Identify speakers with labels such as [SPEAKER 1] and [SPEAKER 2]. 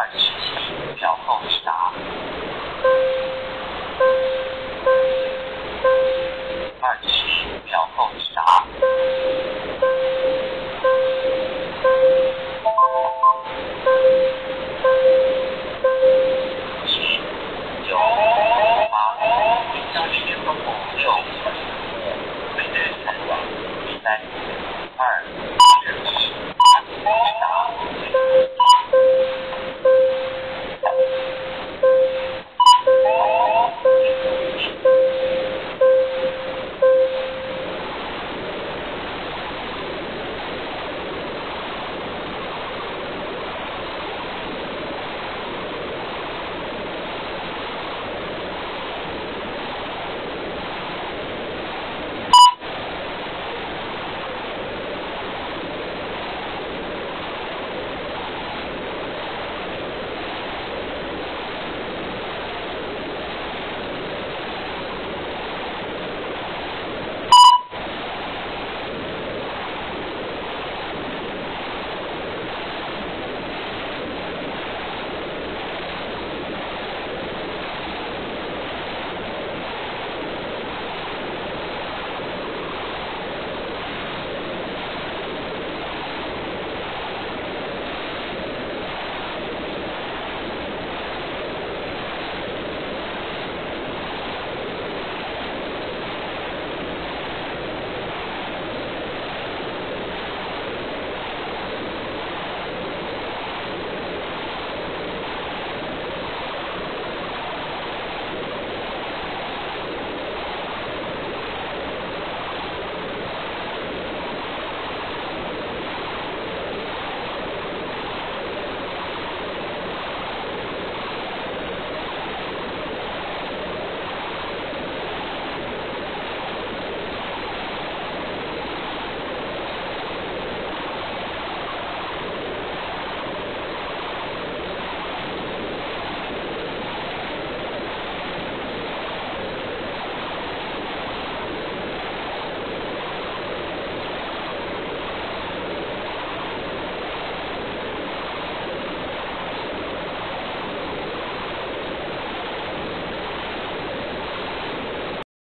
[SPEAKER 1] 二七秒后直达二七秒后直达七九八零零零六五零三二